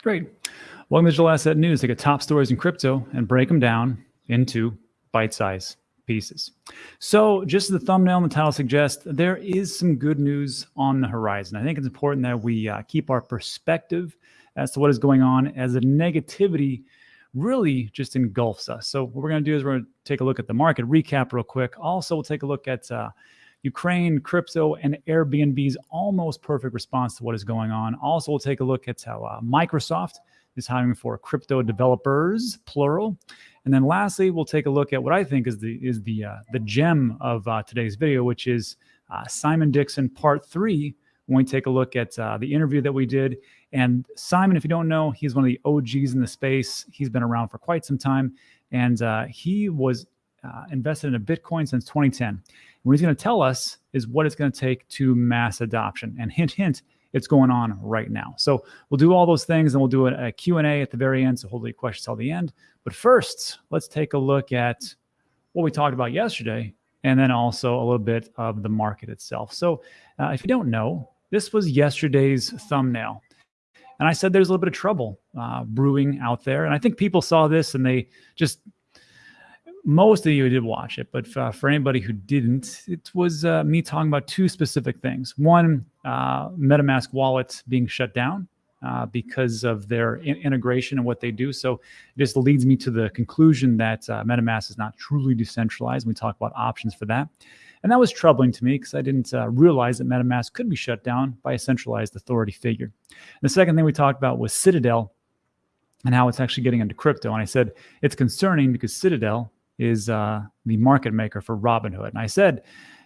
Great. Welcome to Digital Asset News. Take a top stories in crypto and break them down into bite-sized pieces. So just as the thumbnail and the title suggest, there is some good news on the horizon. I think it's important that we uh, keep our perspective as to what is going on as the negativity really just engulfs us. So what we're going to do is we're going to take a look at the market recap real quick. Also, we'll take a look at uh, Ukraine, crypto, and Airbnb's almost perfect response to what is going on. Also, we'll take a look at how uh, Microsoft is hiring for crypto developers, plural. And then lastly, we'll take a look at what I think is the is the uh, the gem of uh, today's video, which is uh, Simon Dixon Part Three. When we take a look at uh, the interview that we did, and Simon, if you don't know, he's one of the OGs in the space. He's been around for quite some time, and uh, he was uh, invested in a Bitcoin since 2010. What he's going to tell us is what it's going to take to mass adoption. And hint, hint, it's going on right now. So we'll do all those things and we'll do a, a Q&A at the very end. So hopefully questions till the end. But first, let's take a look at what we talked about yesterday and then also a little bit of the market itself. So uh, if you don't know, this was yesterday's thumbnail. And I said there's a little bit of trouble uh, brewing out there. And I think people saw this and they just most of you did watch it, but uh, for anybody who didn't, it was uh, me talking about two specific things. One, uh, MetaMask wallets being shut down uh, because of their in integration and what they do. So this leads me to the conclusion that uh, MetaMask is not truly decentralized. We talk about options for that. And that was troubling to me because I didn't uh, realize that MetaMask could be shut down by a centralized authority figure. And the second thing we talked about was Citadel and how it's actually getting into crypto. And I said it's concerning because Citadel is uh, the market maker for Robinhood. And I said,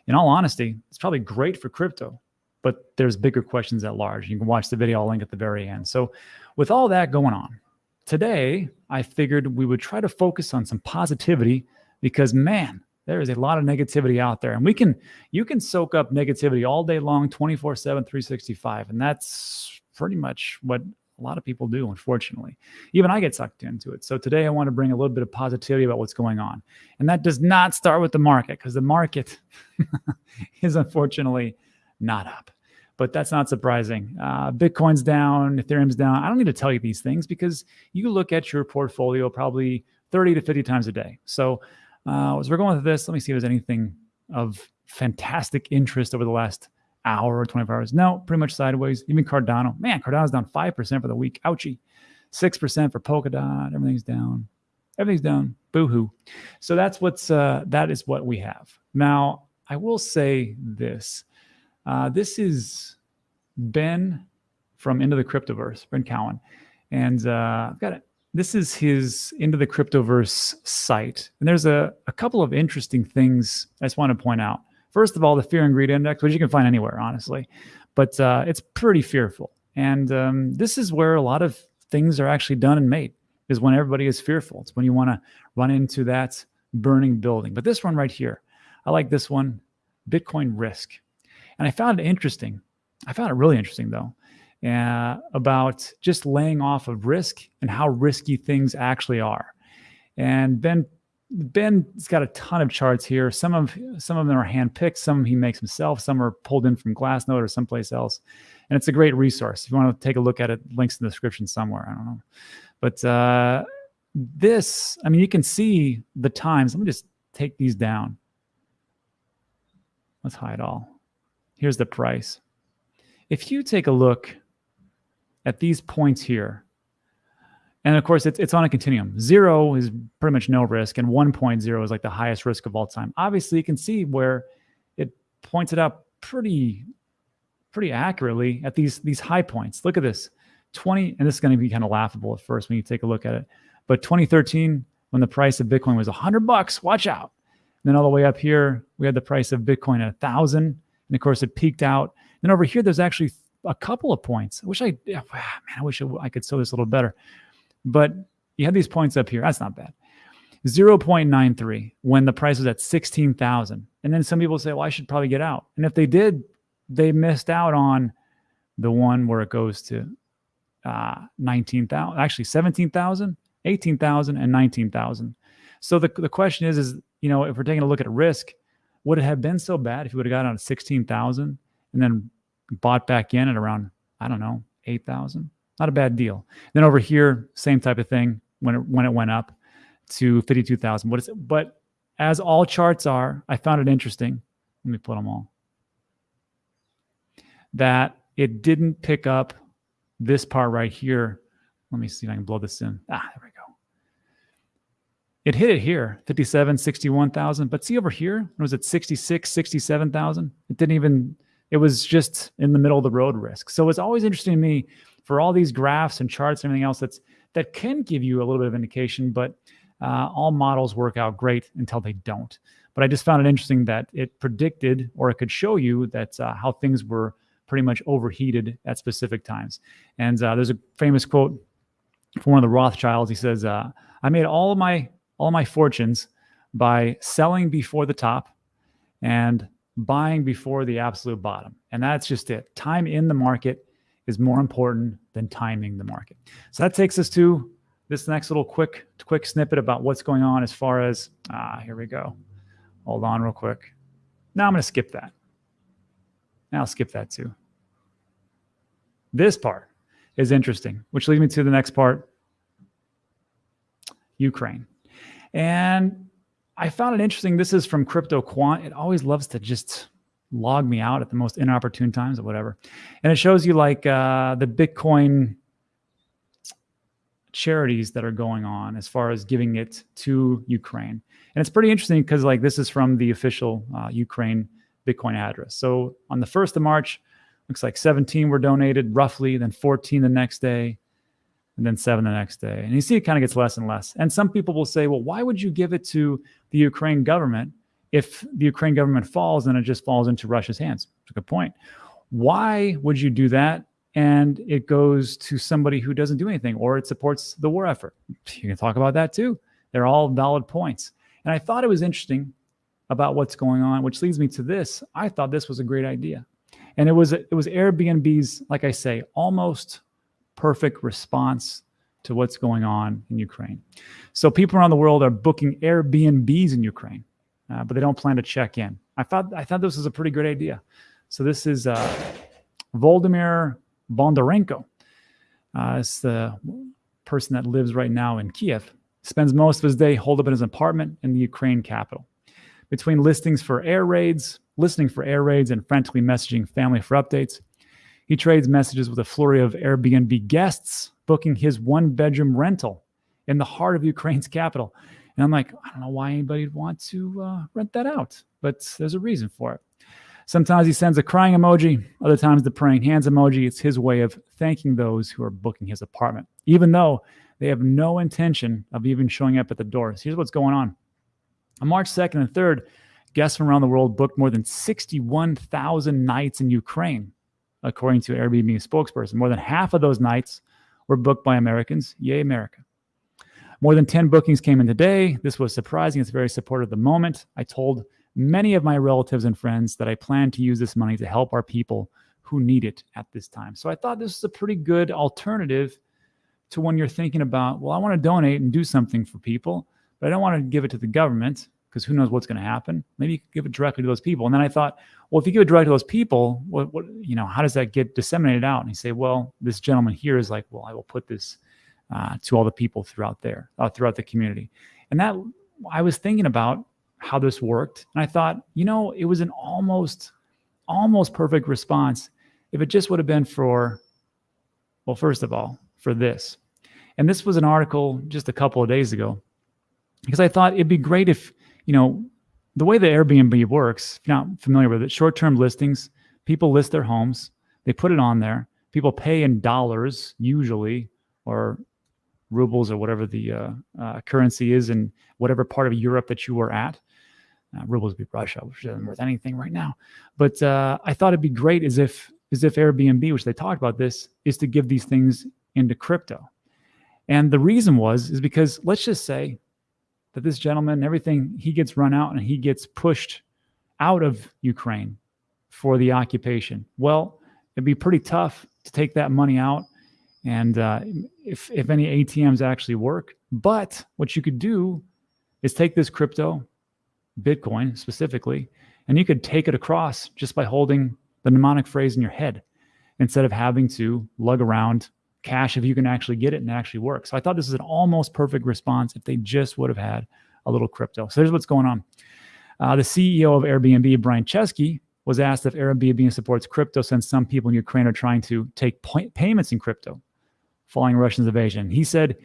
in all honesty, it's probably great for crypto, but there's bigger questions at large. You can watch the video, I'll link at the very end. So with all that going on, today I figured we would try to focus on some positivity because man, there is a lot of negativity out there and we can, you can soak up negativity all day long, 24 seven, 365. And that's pretty much what a lot of people do, unfortunately. Even I get sucked into it. So today I want to bring a little bit of positivity about what's going on. And that does not start with the market because the market is unfortunately not up. But that's not surprising. Uh, Bitcoin's down, Ethereum's down. I don't need to tell you these things because you look at your portfolio probably 30 to 50 times a day. So uh, as we're going with this, let me see if there's anything of fantastic interest over the last hour or 24 hours. No, pretty much sideways. Even Cardano. Man, Cardano's down 5% for the week. Ouchie. 6% for Polkadot. Everything's down. Everything's down. Boo-hoo. So that's what's, uh, that is what we have. Now, I will say this. Uh, this is Ben from Into the Cryptoverse, Ben Cowen. And uh, I've got it. This is his Into the Cryptoverse site. And there's a, a couple of interesting things I just want to point out. First of all, the fear and greed index, which you can find anywhere, honestly, but uh, it's pretty fearful. And um, this is where a lot of things are actually done and made is when everybody is fearful. It's when you want to run into that burning building. But this one right here, I like this one, Bitcoin risk. And I found it interesting. I found it really interesting though, uh, about just laying off of risk and how risky things actually are. And Ben Ben's got a ton of charts here. Some of some of them are handpicked, some he makes himself, some are pulled in from Glassnode or someplace else. And it's a great resource. If you want to take a look at it, links in the description somewhere. I don't know. But uh, this, I mean, you can see the times. Let me just take these down. Let's hide all. Here's the price. If you take a look at these points here, and of course, it's, it's on a continuum. Zero is pretty much no risk, and 1.0 is like the highest risk of all time. Obviously, you can see where it points it out pretty, pretty accurately at these, these high points. Look at this, 20, and this is going to be kind of laughable at first when you take a look at it. But 2013, when the price of Bitcoin was 100 bucks, watch out. And then all the way up here, we had the price of Bitcoin at 1,000. And of course, it peaked out. Then over here, there's actually a couple of points. I wish I, man, I wish I could show this a little better. But you have these points up here. That's not bad. 0.93 when the price was at 16,000. And then some people say, well, I should probably get out. And if they did, they missed out on the one where it goes to uh, 19,000, actually 17,000, 18,000, and 19,000. So the, the question is, is, you know, if we're taking a look at risk, would it have been so bad if you would have got on 16,000 and then bought back in at around, I don't know, 8,000? Not a bad deal. Then over here, same type of thing when it, when it went up to 52,000. What is it? But as all charts are, I found it interesting. Let me put them all. That it didn't pick up this part right here. Let me see if I can blow this in. Ah, there we go. It hit it here, 57, 61,000. But see over here, it was at 66, 67,000. It didn't even, it was just in the middle of the road risk. So it's always interesting to me for all these graphs and charts and everything else that's that can give you a little bit of indication, but uh, all models work out great until they don't. But I just found it interesting that it predicted or it could show you that uh, how things were pretty much overheated at specific times. And uh, there's a famous quote from one of the Rothschilds. He says, uh, "I made all my all my fortunes by selling before the top and buying before the absolute bottom." And that's just it. Time in the market is more important than timing the market. So that takes us to this next little quick quick snippet about what's going on as far as ah here we go. Hold on real quick. Now I'm going to skip that. Now I'll skip that too. This part is interesting, which leads me to the next part Ukraine. And I found it interesting. This is from Crypto Quant. It always loves to just log me out at the most inopportune times or whatever. And it shows you like uh, the Bitcoin charities that are going on as far as giving it to Ukraine. And it's pretty interesting because like this is from the official uh, Ukraine Bitcoin address. So on the 1st of March, looks like 17 were donated roughly, then 14 the next day, and then seven the next day. And you see it kind of gets less and less. And some people will say, well, why would you give it to the Ukraine government if the Ukraine government falls then it just falls into Russia's hands? It's a good point. Why would you do that? And it goes to somebody who doesn't do anything or it supports the war effort. You can talk about that too. They're all valid points. And I thought it was interesting about what's going on, which leads me to this. I thought this was a great idea. And it was it was Airbnb's, like I say, almost perfect response to what's going on in Ukraine. So people around the world are booking Airbnbs in Ukraine uh, but they don't plan to check in. I thought I thought this was a pretty good idea. So this is uh, Volodymyr Bondarenko. Uh, it's the person that lives right now in Kiev. Spends most of his day holed up in his apartment in the Ukraine capital. Between listings for air raids, listening for air raids, and frantically messaging family for updates, he trades messages with a flurry of Airbnb guests booking his one bedroom rental in the heart of Ukraine's capital. And I'm like, I don't know why anybody would want to uh, rent that out, but there's a reason for it. Sometimes he sends a crying emoji, other times the praying hands emoji. It's his way of thanking those who are booking his apartment, even though they have no intention of even showing up at the doors. Here's what's going on. On March 2nd and 3rd, guests from around the world booked more than 61,000 nights in Ukraine, according to Airbnb spokesperson. More than half of those nights were booked by Americans. Yay, America. More than 10 bookings came in today. This was surprising. It's very supportive of the moment. I told many of my relatives and friends that I plan to use this money to help our people who need it at this time. So I thought this is a pretty good alternative to when you're thinking about, well, I want to donate and do something for people, but I don't want to give it to the government because who knows what's going to happen. Maybe you could give it directly to those people. And then I thought, well, if you give it directly to those people, what, what, you know, how does that get disseminated out? And he say, well, this gentleman here is like, well, I will put this uh, to all the people throughout there, uh, throughout the community. And that I was thinking about how this worked, and I thought, you know, it was an almost, almost perfect response if it just would have been for, well, first of all, for this. And this was an article just a couple of days ago, because I thought it'd be great if, you know, the way the Airbnb works, if you're not familiar with it, short-term listings, people list their homes, they put it on there, people pay in dollars usually, or rubles or whatever the uh, uh, currency is in whatever part of Europe that you are at. Uh, rubles be Russia, which isn't worth anything right now. But uh, I thought it'd be great as if as if Airbnb, which they talked about this, is to give these things into crypto. And the reason was is because let's just say that this gentleman, everything he gets run out and he gets pushed out of Ukraine for the occupation. Well, it'd be pretty tough to take that money out and uh, if, if any ATMs actually work. But what you could do is take this crypto, Bitcoin specifically, and you could take it across just by holding the mnemonic phrase in your head instead of having to lug around cash if you can actually get it and actually work. So I thought this is an almost perfect response if they just would have had a little crypto. So here's what's going on. Uh, the CEO of Airbnb, Brian Chesky, was asked if Airbnb supports crypto since some people in Ukraine are trying to take payments in crypto following Russia's invasion. He said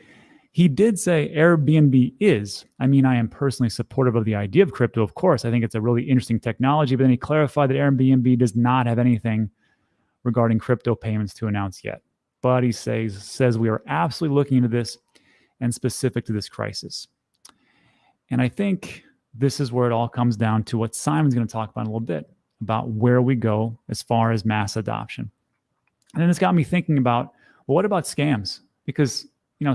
he did say Airbnb is. I mean, I am personally supportive of the idea of crypto, of course. I think it's a really interesting technology, but then he clarified that Airbnb does not have anything regarding crypto payments to announce yet. But he says, says we are absolutely looking into this and specific to this crisis. And I think this is where it all comes down to what Simon's going to talk about in a little bit about where we go as far as mass adoption. And then it's got me thinking about well, what about scams? Because you know,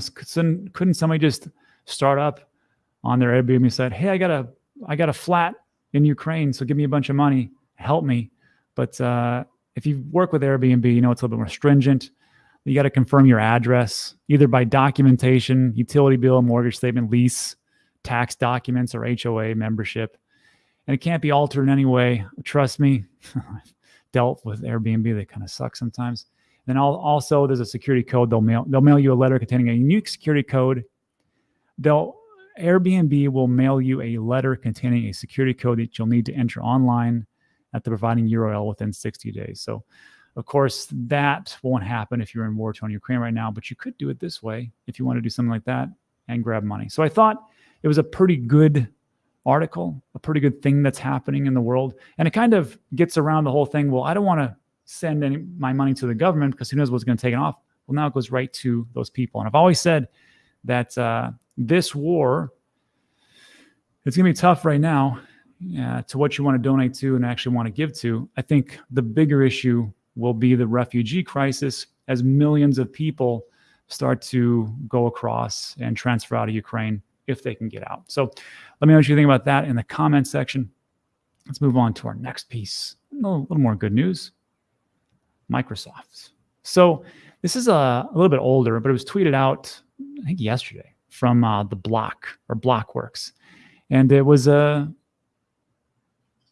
couldn't somebody just start up on their Airbnb and "Hey, I got a I got a flat in Ukraine, so give me a bunch of money, help me." But uh, if you work with Airbnb, you know it's a little bit more stringent. You got to confirm your address either by documentation, utility bill, mortgage statement, lease, tax documents, or HOA membership, and it can't be altered in any way. Trust me, dealt with Airbnb; they kind of suck sometimes. Then also there's a security code. They'll mail they'll mail you a letter containing a unique security code. They'll Airbnb will mail you a letter containing a security code that you'll need to enter online at the providing URL within 60 days. So, of course, that won't happen if you're in war torn Ukraine right now, but you could do it this way if you want to do something like that and grab money. So I thought it was a pretty good article, a pretty good thing that's happening in the world. And it kind of gets around the whole thing. Well, I don't want to send any my money to the government because who knows what's going to take it off. Well, now it goes right to those people. And I've always said that uh, this war, it's going to be tough right now uh, to what you want to donate to and actually want to give to. I think the bigger issue will be the refugee crisis as millions of people start to go across and transfer out of Ukraine if they can get out. So let me know what you think about that in the comment section. Let's move on to our next piece. A little, a little more good news. Microsoft. So this is a, a, little bit older, but it was tweeted out, I think yesterday from uh, the Block or Blockworks, and it was a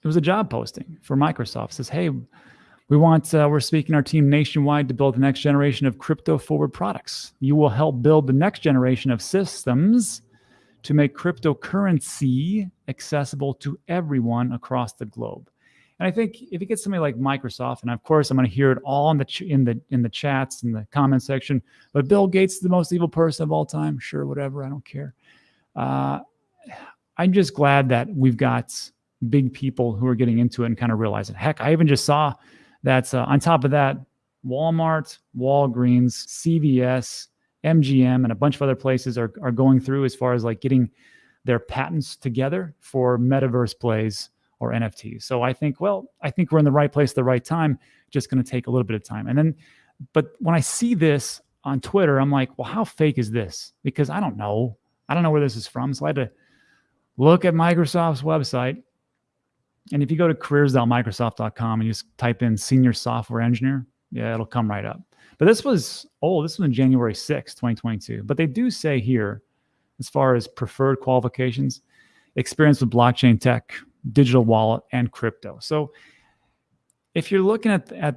it was a job posting for Microsoft. It says, "Hey, we want uh, we're speaking our team nationwide to build the next generation of crypto forward products. You will help build the next generation of systems." To make cryptocurrency accessible to everyone across the globe. And I think if you get somebody like Microsoft, and of course I'm going to hear it all in the in the in the chats in the comment section, but Bill Gates is the most evil person of all time. Sure, whatever, I don't care. Uh, I'm just glad that we've got big people who are getting into it and kind of realizing. Heck, I even just saw that uh, on top of that, Walmart, Walgreens, CVS, MGM, and a bunch of other places are are going through as far as like getting their patents together for metaverse plays or NFTs. So I think, well, I think we're in the right place at the right time. Just going to take a little bit of time. And then, but when I see this on Twitter, I'm like, well, how fake is this? Because I don't know. I don't know where this is from. So I had to look at Microsoft's website. And if you go to careers.microsoft.com and you just type in senior software engineer, yeah, it'll come right up. But this was, oh, this was in January 6, 2022. But they do say here, as far as preferred qualifications, experience with blockchain tech, digital wallet, and crypto. So if you're looking at, at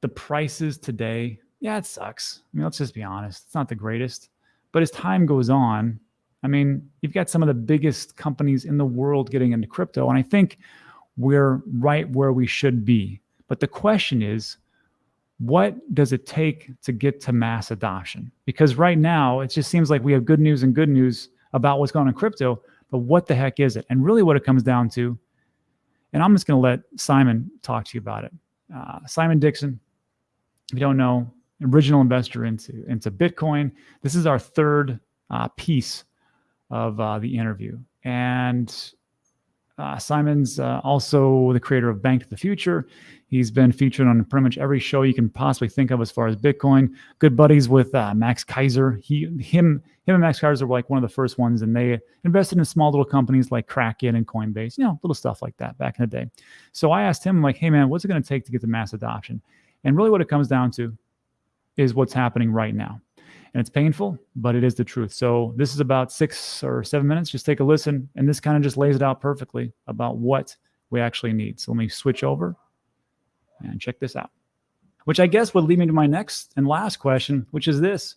the prices today, yeah, it sucks. I mean, let's just be honest. It's not the greatest. But as time goes on, I mean, you've got some of the biggest companies in the world getting into crypto. And I think we're right where we should be. But the question is, what does it take to get to mass adoption? Because right now, it just seems like we have good news and good news about what's going on in crypto, but what the heck is it? And really, what it comes down to, and I'm just going to let Simon talk to you about it. Uh, Simon Dixon, if you don't know, original investor into into Bitcoin. This is our third uh, piece of uh, the interview, and uh, Simon's uh, also the creator of Bank to the Future. He's been featured on pretty much every show you can possibly think of as far as Bitcoin. Good buddies with uh, Max Keiser. He, him, him, and Max Keiser were like one of the first ones, and they invested in small little companies like Kraken and Coinbase. You know, little stuff like that back in the day. So I asked him, like, "Hey, man, what's it going to take to get the mass adoption?" And really, what it comes down to is what's happening right now. And it's painful, but it is the truth. So this is about six or seven minutes. Just take a listen, and this kind of just lays it out perfectly about what we actually need. So let me switch over and check this out. which I guess would lead me to my next and last question, which is this.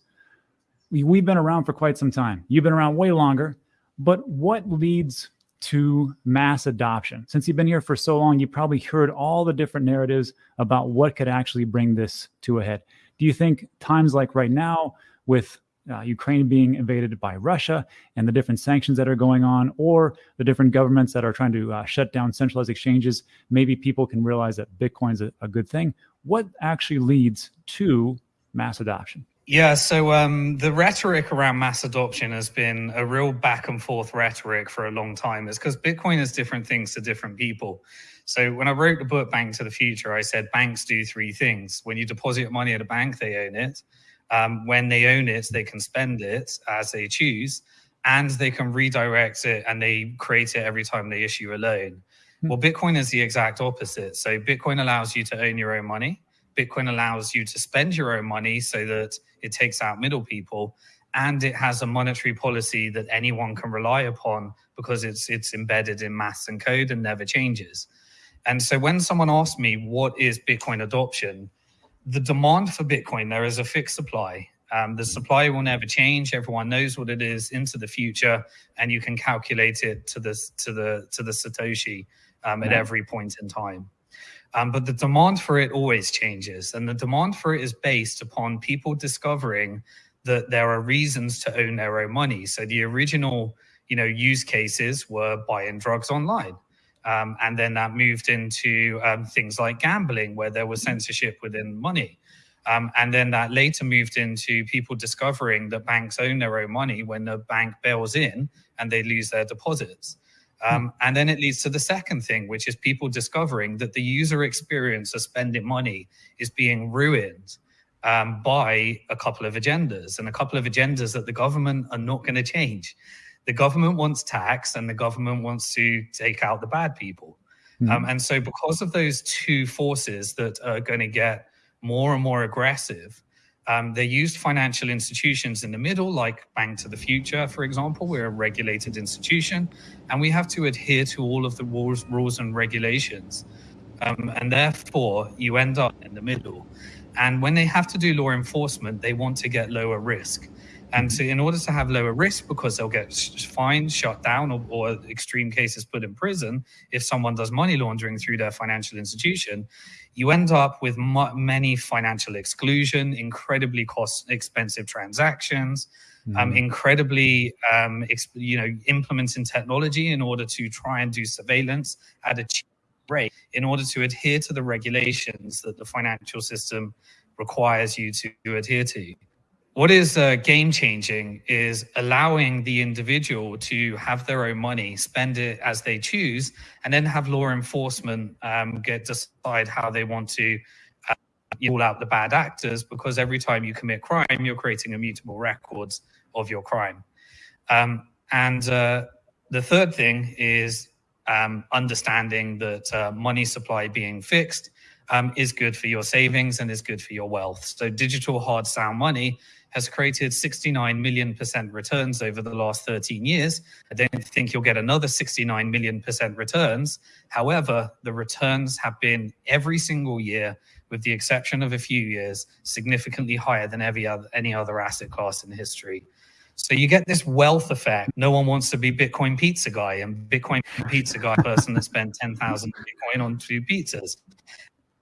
We've been around for quite some time. You've been around way longer, but what leads to mass adoption? Since you've been here for so long, you probably heard all the different narratives about what could actually bring this to a head. Do you think times like right now, with uh, Ukraine being invaded by Russia and the different sanctions that are going on, or the different governments that are trying to uh, shut down centralized exchanges, maybe people can realize that Bitcoin is a, a good thing. What actually leads to mass adoption? Yeah, so um, the rhetoric around mass adoption has been a real back and forth rhetoric for a long time. It's because Bitcoin is different things to different people. So when I wrote the book Bank to the Future, I said banks do three things. When you deposit money at a bank, they own it. Um, when they own it, they can spend it as they choose, and they can redirect it and they create it every time they issue a loan. Hmm. Well, Bitcoin is the exact opposite. So Bitcoin allows you to own your own money. Bitcoin allows you to spend your own money so that it takes out middle people and it has a monetary policy that anyone can rely upon because it's it's embedded in maths and code and never changes. And so when someone asks me what is Bitcoin adoption, the demand for Bitcoin, there is a fixed supply. Um, the supply will never change. Everyone knows what it is into the future, and you can calculate it to the to the to the satoshi um, at every point in time. Um, but the demand for it always changes, and the demand for it is based upon people discovering that there are reasons to own their own money. So the original, you know, use cases were buying drugs online. Um, and then that moved into um, things like gambling, where there was censorship within money. Um, and then that later moved into people discovering that banks own their own money when the bank bails in and they lose their deposits. Um, and then it leads to the second thing, which is people discovering that the user experience of spending money is being ruined um, by a couple of agendas and a couple of agendas that the government are not going to change the government wants tax and the government wants to take out the bad people. Mm. Um, and so because of those two forces that are going to get more and more aggressive, um, they used financial institutions in the middle, like Bank to the Future, for example. We're a regulated institution, and we have to adhere to all of the rules, rules and regulations. Um, and therefore, you end up in the middle. And when they have to do law enforcement, they want to get lower risk. And so in order to have lower risk, because they'll get fined, shut down, or, or, extreme cases put in prison if someone does money laundering through their financial institution, you end up with many financial exclusion, incredibly cost expensive transactions, mm. um, incredibly, um, you know, implementing technology in order to try and do surveillance at a cheap rate in order to adhere to the regulations that the financial system requires you to adhere to. What is uh, game changing is allowing the individual to have their own money, spend it as they choose, and then have law enforcement um, get decide how they want to uh, rule out the bad actors. Because every time you commit crime, you're creating immutable records of your crime. Um, and uh, the third thing is um, understanding that uh, money supply being fixed um, is good for your savings and is good for your wealth. So digital hard sound money has created 69 million percent returns over the last 13 years. I don't think you'll get another 69 million percent returns. However, the returns have been every single year, with the exception of a few years, significantly higher than every other, any other asset class in history. So you get this wealth effect. No one wants to be Bitcoin pizza guy and Bitcoin pizza guy person that spent 10,000 Bitcoin on two pizzas.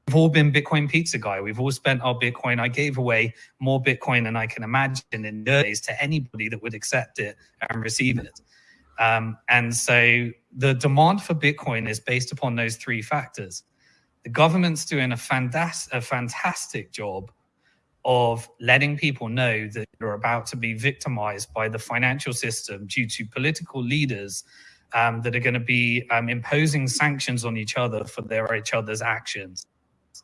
We've all been Bitcoin pizza guy. We've all spent our Bitcoin. I gave away more Bitcoin than I can imagine in days to anybody that would accept it and receive it. Um, and so the demand for Bitcoin is based upon those three factors. The government's doing a, fantastic, a fantastic job of letting people know that they're about to be victimized by the financial system due to political leaders um, that are going to be um, imposing sanctions on each other for their each other's actions.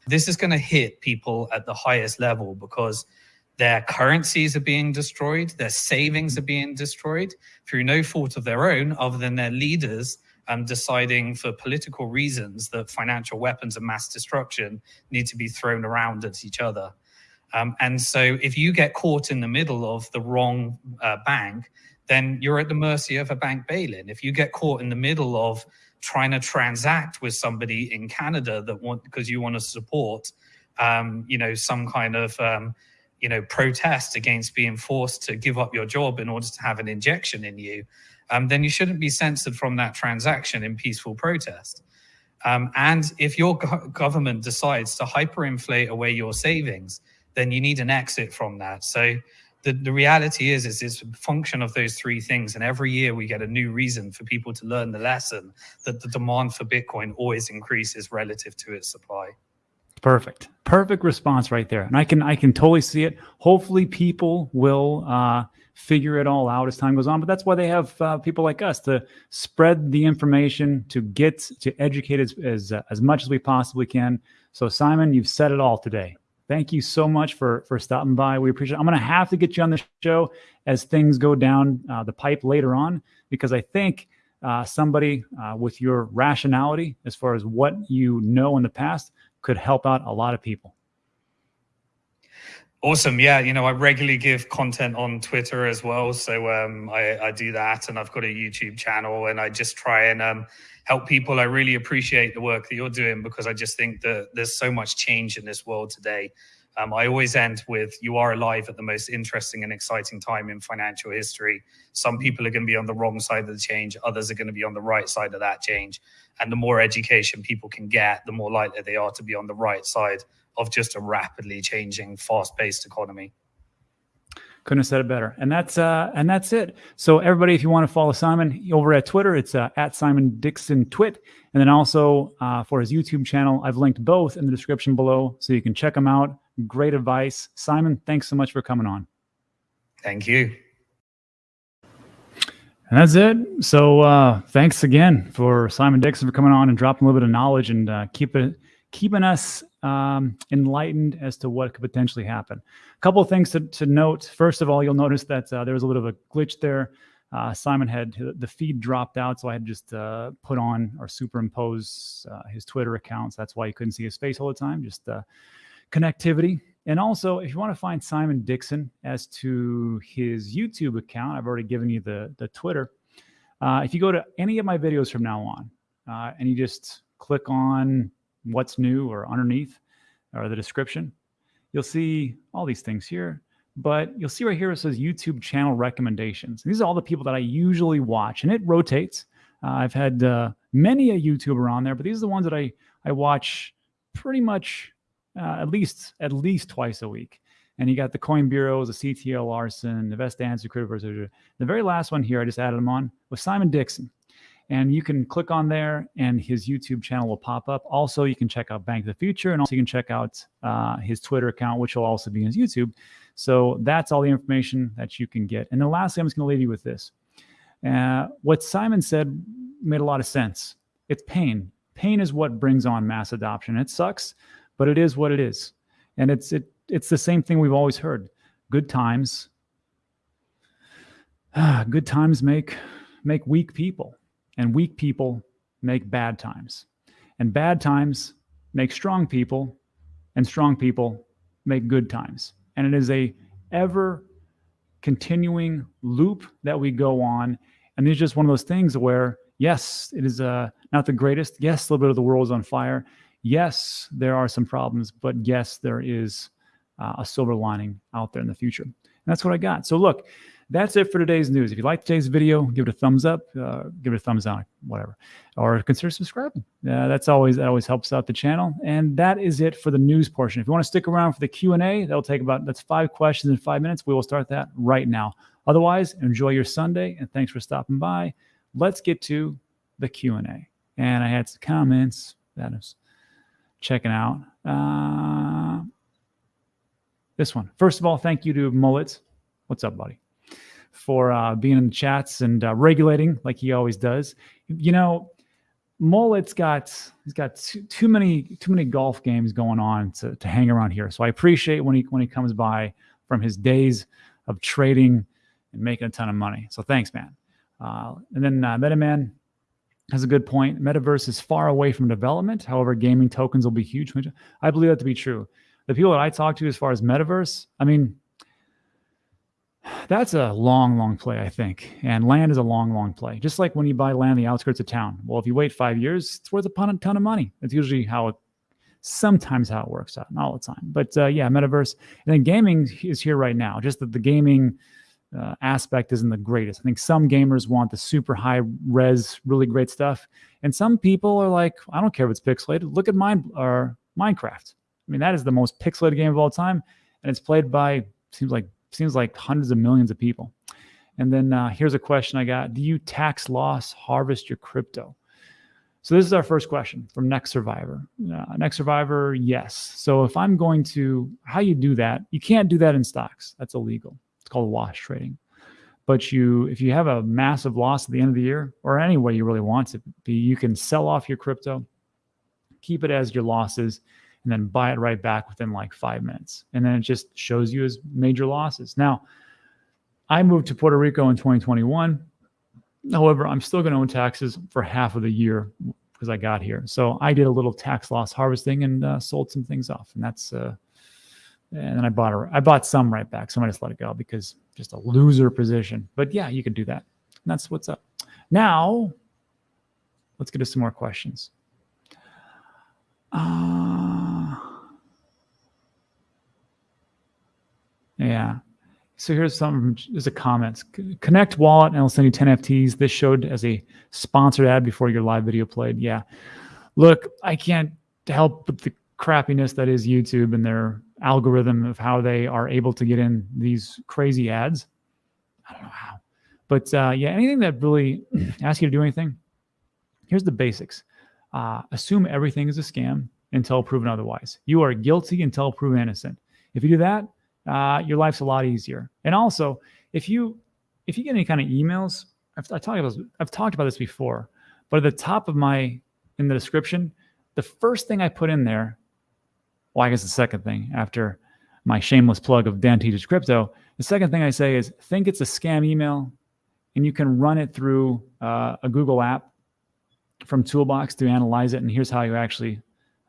This is going to hit people at the highest level because their currencies are being destroyed, their savings are being destroyed through no fault of their own, other than their leaders um, deciding for political reasons that financial weapons of mass destruction need to be thrown around at each other. Um, and so if you get caught in the middle of the wrong uh, bank, then you're at the mercy of a bank bail-in. If you get caught in the middle of trying to transact with somebody in Canada that want because you want to support um, you know, some kind of um, you know protest against being forced to give up your job in order to have an injection in you, um, then you shouldn't be censored from that transaction in peaceful protest. Um, and if your go government decides to hyperinflate away your savings, then you need an exit from that. So the, the reality is, is it's a function of those three things. And every year we get a new reason for people to learn the lesson that the demand for Bitcoin always increases relative to its supply. Perfect. Perfect response right there. And I can I can totally see it. Hopefully people will uh, figure it all out as time goes on. But that's why they have uh, people like us to spread the information, to get to educate as as, uh, as much as we possibly can. So Simon, you've said it all today. Thank you so much for for stopping by. We appreciate it. I'm going to have to get you on the show as things go down uh, the pipe later on because I think uh, somebody uh, with your rationality as far as what you know in the past could help out a lot of people. Awesome. Yeah. You know, I regularly give content on Twitter as well. So um, I, I, do that and I've got a YouTube channel and I just try and um, help people. I really appreciate the work that you're doing because I just think that there's so much change in this world today. Um, I always end with you are alive at the most interesting and exciting time in financial history. Some people are going to be on the wrong side of the change, others are going to be on the right side of that change. And the more education people can get, the more likely they are to be on the right side of just a rapidly changing, fast paced economy. Couldn't have said it better. And that's uh, and that's it. So everybody, if you want to follow Simon over at Twitter, it's uh, at Simon Dixon Twit, and then also uh, for his YouTube channel, I've linked both in the description below, so you can check them out. Great advice. Simon, thanks so much for coming on. Thank you. And that's it. So uh, thanks again for Simon Dixon for coming on and dropping a little bit of knowledge and uh, keep it, keeping us um, enlightened as to what could potentially happen. A couple of things to, to note. First of all, you'll notice that uh, there was a little bit of a glitch there. Uh, Simon had the feed dropped out, so I had just uh, put on or superimpose uh, his Twitter account. So that's why you couldn't see his face all the time. Just uh, connectivity. And also, if you want to find Simon Dixon as to his YouTube account, I've already given you the, the Twitter. Uh, if you go to any of my videos from now on and you just click on what's new or underneath or the description, you'll see all these things here. But you'll see right here it says YouTube channel recommendations. These are all the people that I usually watch, and it rotates. Uh, I've had uh, many a YouTuber on there, but these are the ones that I I watch pretty much uh, at least at least twice a week. And you got the coin bureaus, the CTL Larson, the best answer critical. The very last one here, I just added them on was Simon Dixon. And you can click on there and his YouTube channel will pop up. Also, you can check out Bank of the Future and also you can check out uh, his Twitter account, which will also be his YouTube. So that's all the information that you can get. And then lastly, I'm just going to leave you with this. Uh, what Simon said made a lot of sense. It's pain. Pain is what brings on mass adoption. It sucks, but it is what it is. And it's it it's the same thing we've always heard. Good times good times make make weak people and weak people make bad times. And bad times make strong people and strong people make good times. And it is a ever continuing loop that we go on and it's just one of those things where yes, it is uh, not the greatest. Yes, a little bit of the world is on fire yes, there are some problems, but yes, there is uh, a silver lining out there in the future. And that's what I got. So look, that's it for today's news. If you like today's video, give it a thumbs up, uh, give it a thumbs down, whatever, or consider subscribing. Uh, that's always that always helps out the channel. And that is it for the news portion. If you want to stick around for the Q and A, that'll take about that's five questions in five minutes. We will start that right now. Otherwise, enjoy your Sunday and thanks for stopping by. Let's get to the Q and A. And I had some comments. That is checking out. Uh, this one. First of all, thank you to Mullets. What's up, buddy? For uh, being in the chats and uh, regulating like he always does. You know, Mullet's got he's got too, too, many too many golf games going on to, to hang around here. So I appreciate when he when he comes by from his days of trading and making a ton of money. So thanks, man. Uh, and then uh, MetaMan has a good point. Metaverse is far away from development. However, gaming tokens will be huge. I believe that to be true. The people that I talk to as far as metaverse, I mean, that's a long, long play, I think. And land is a long, long play. Just like when you buy land the outskirts of town. Well, if you wait five years, it's worth a ton of money. That's usually how it sometimes how it works out, not all the time. But uh, yeah, metaverse. And then gaming is here right now. Just that the gaming uh, aspect isn't the greatest. I think some gamers want the super high res, really great stuff, and some people are like, I don't care if it's pixelated. Look at mine or Minecraft. I mean, that is the most pixelated game of all time, and it's played by seems like seems like hundreds of millions of people. And then uh, here's a question I got: Do you tax loss harvest your crypto? So this is our first question from Next Survivor. Uh, Next Survivor, yes. So if I'm going to, how you do that? You can't do that in stocks. That's illegal. It's called wash trading. But you, if you have a massive loss at the end of the year, or any way you really want to be, you can sell off your crypto, keep it as your losses, and then buy it right back within like five minutes. And then it just shows you as major losses. Now, I moved to Puerto Rico in 2021 However, I'm still going to own taxes for half of the year because I got here. So I did a little tax loss harvesting and uh, sold some things off, and that's uh, and then I bought a, I bought some right back. So I just let it go because just a loser position. But yeah, you can do that. And that's what's up. Now, let's get to some more questions. Uh, yeah. So here's some, there's a comment. Connect wallet and I'll send you 10 FTs. This showed as a sponsored ad before your live video played. Yeah. Look, I can't help but the crappiness that is YouTube and their algorithm of how they are able to get in these crazy ads. I don't know how. But uh, yeah, anything that really asks you to do anything, here's the basics. Uh, assume everything is a scam until proven otherwise. You are guilty until proven innocent. If you do that, uh, your life's a lot easier. And also, if you if you get any kind of emails, I've, I talked about I've talked about this before, but at the top of my in the description, the first thing I put in there, well, I guess the second thing after my shameless plug of Dan Teaches Crypto, the second thing I say is think it's a scam email, and you can run it through uh, a Google app from Toolbox to analyze it. And here's how you actually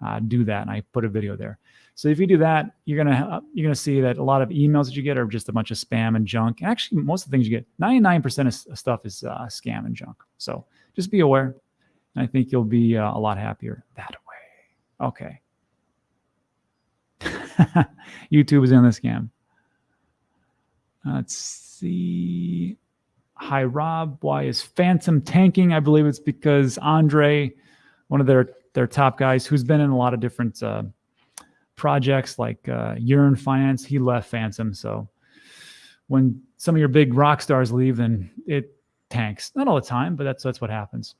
uh, do that. And I put a video there. So if you do that, you're gonna you're gonna see that a lot of emails that you get are just a bunch of spam and junk. And actually, most of the things you get, 99% of stuff is uh, scam and junk. So just be aware. And I think you'll be uh, a lot happier that way. Okay. YouTube is in the scam. Let's see. Hi, Rob. Why is Fantom tanking? I believe it's because Andre, one of their their top guys, who's been in a lot of different uh, projects like uh, Yearn Finance, he left Fantom. So when some of your big rock stars leave, then it tanks. Not all the time, but that's that's what happens.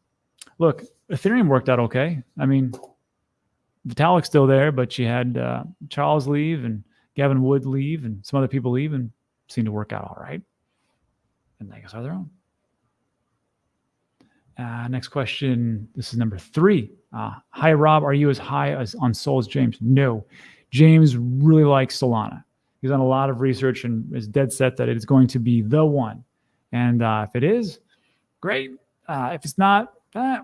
Look, Ethereum worked out okay. I mean, Vitalik's still there, but you had uh, Charles leave and Gavin Wood leave and some other people leave and seemed to work out all right. And they guess are their own. Uh, next question. This is number three. Uh, hi, Rob. Are you as high as on Sol as James? No. James really likes Solana. He's done a lot of research and is dead set that it is going to be the one. And uh, if it is, great. Uh, if it's not, eh,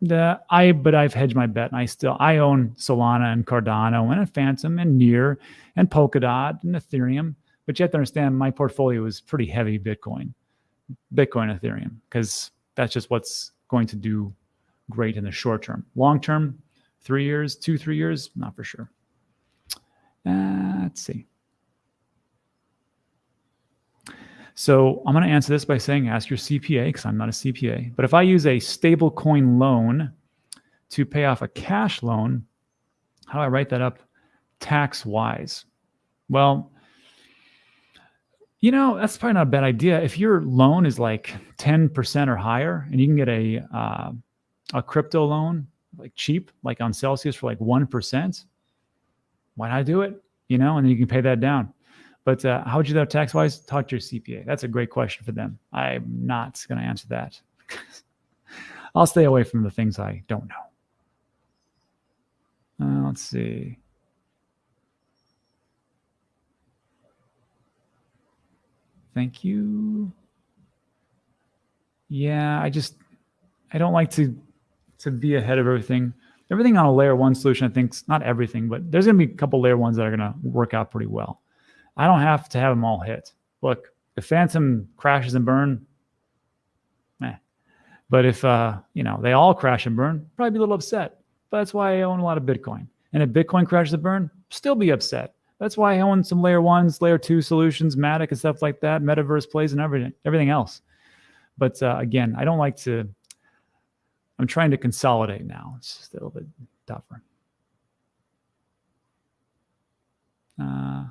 the I but I've hedged my bet and I still I own Solana and Cardano and a Fantom and Near and Polkadot and Ethereum. But you have to understand my portfolio is pretty heavy Bitcoin, Bitcoin Ethereum because that's just what's going to do great in the short term. Long term, three years, two, three years, not for sure. Uh, let's see. So I'm going to answer this by saying ask your CPA because I'm not a CPA. But if I use a stable coin loan to pay off a cash loan, how do I write that up tax wise? Well, you know, that's probably not a bad idea. If your loan is like 10% or higher and you can get a uh, a crypto loan like cheap, like on Celsius for like 1%, why not do it? You know, and then you can pay that down. But uh, how would you do that tax wise? Talk to your CPA. That's a great question for them. I'm not going to answer that. I'll stay away from the things I don't know. Uh, let's see. Thank you. Yeah, I just I don't like to to be ahead of everything. Everything on a layer one solution, I think, not everything, but there's going to be a couple layer ones that are going to work out pretty well. I don't have to have them all hit. Look, if Fantom crashes and burn, eh. But if uh, you know they all crash and burn, probably be a little upset. But that's why I own a lot of Bitcoin. And if Bitcoin crashes and burn, still be upset. That's why I own some layer ones, layer two solutions, Matic and stuff like that, metaverse plays and everything, everything else. But uh, again, I don't like to. I'm trying to consolidate now. It's just a little bit tougher. Uh,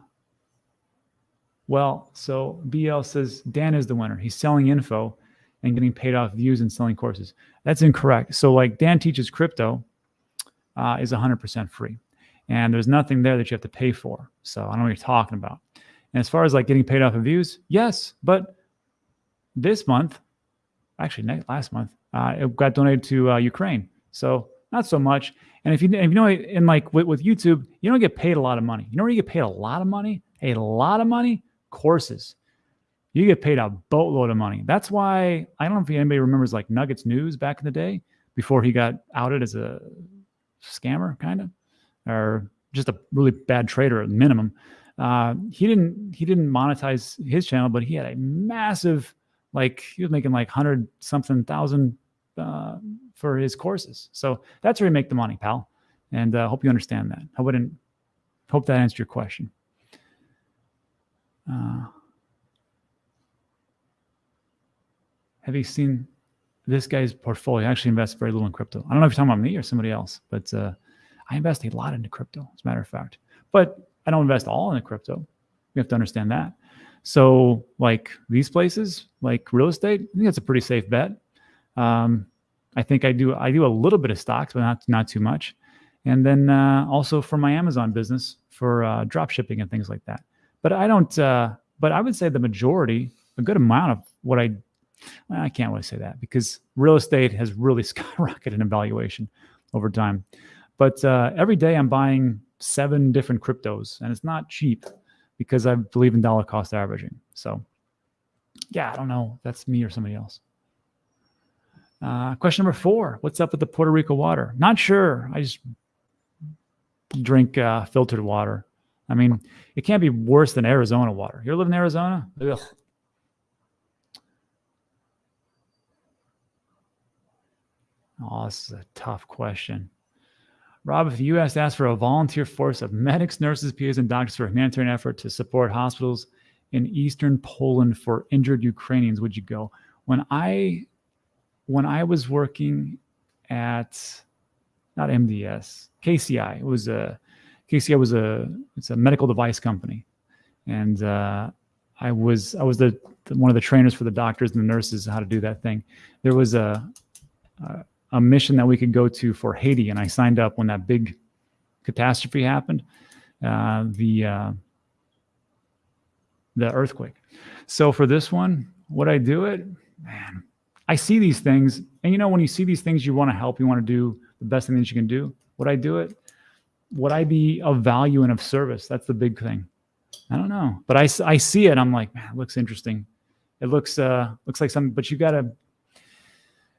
well, so BL says Dan is the winner. He's selling info and getting paid off views and selling courses. That's incorrect. So, like Dan teaches crypto uh, is 100% free, and there's nothing there that you have to pay for. So, I don't know what you're talking about. And as far as like getting paid off of views, yes, but this month, actually last month, uh, it got donated to uh, Ukraine. So not so much. And if you, if you know, in like with, with YouTube, you don't get paid a lot of money. You know where you get paid a lot of money? A lot of money? Courses. You get paid a boatload of money. That's why I don't know if anybody remembers like Nuggets News back in the day before he got outed as a scammer, kind of, or just a really bad trader at minimum. Uh, he didn't he didn't monetize his channel, but he had a massive like he was making like hundred something thousand uh, for his courses. So that's where you make the money, pal. And I uh, hope you understand that. I wouldn't hope that answered your question. Uh, have you seen this guy's portfolio? I actually invest very little in crypto. I don't know if you're talking about me or somebody else, but uh, I invest a lot into crypto, as a matter of fact. But I don't invest all in crypto. You have to understand that. So, like these places, like real estate, I think that's a pretty safe bet. Um, I think I do I do a little bit of stocks, but not not too much. And then uh, also for my Amazon business for uh, drop shipping and things like that. But I don't. Uh, but I would say the majority, a good amount of what I I can't really say that because real estate has really skyrocketed in valuation over time. But uh, every day I'm buying seven different cryptos, and it's not cheap because I believe in dollar cost averaging. So, yeah, I don't know. That's me or somebody else. Uh, question number four What's up with the Puerto Rico water? Not sure. I just drink uh, filtered water. I mean, it can't be worse than Arizona water. You live in Arizona? Ugh. Oh, this is a tough question. Rob, if the U.S. asked for a volunteer force of medics, nurses, PAs, and doctors for a humanitarian effort to support hospitals in eastern Poland for injured Ukrainians, would you go? When I when I was working at not MDS, KCI, it was a KCI was a it's a medical device company, and uh, I was I was the, the, one of the trainers for the doctors and the nurses how to do that thing. There was a, a a mission that we could go to for Haiti, and I signed up when that big catastrophe happened, uh, the uh, the earthquake. So for this one, would I do it? Man, I see these things, and you know, when you see these things, you want to help, you want to do the best thing that you can do. Would I do it? Would I be of value and of service? That's the big thing. I don't know, but I, I see it. I'm like, man, it looks interesting. It looks uh looks like something, but you got to.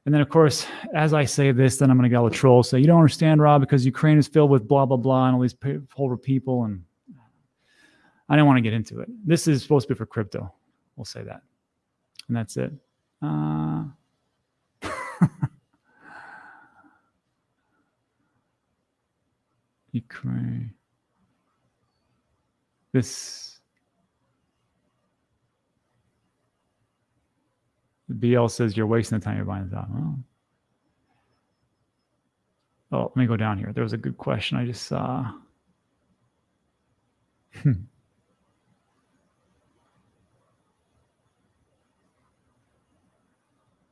And then, of course, as I say this, then I'm going to go with trolls. Say, you don't understand, Rob, because Ukraine is filled with blah, blah, blah, and all these horrible people. And I don't want to get into it. This is supposed to be for crypto. We'll say that. And that's it. Uh, Ukraine. This BL says you're wasting the time you're buying the. Oh. oh, let me go down here. There was a good question I just saw.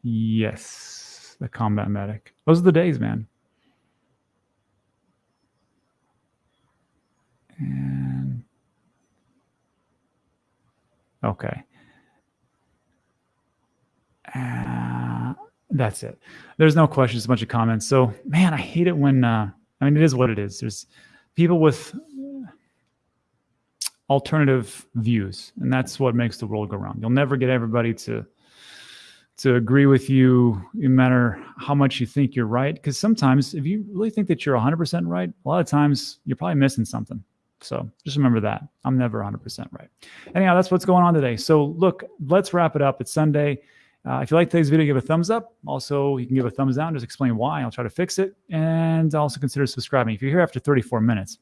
Yes, the combat medic. Those are the days, man. Okay. Uh, that's it. There's no questions, a bunch of comments. So, man, I hate it when, uh, I mean, it is what it is. There's people with alternative views, and that's what makes the world go round. You'll never get everybody to to agree with you no matter how much you think you're right because sometimes if you really think that you're 100% right a lot of times you're probably missing something so just remember that i'm never 100% right anyhow that's what's going on today so look let's wrap it up it's sunday Uh, if you like today's video, give a thumbs up. Also, you can give a thumbs down. Just explain why. I'll try to fix it. And also consider subscribing. If you're here after 34 minutes,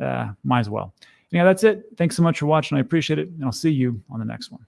uh, might as well. Anyhow, that's it. Thanks so much for watching. I appreciate it. And I'll see you on the next one.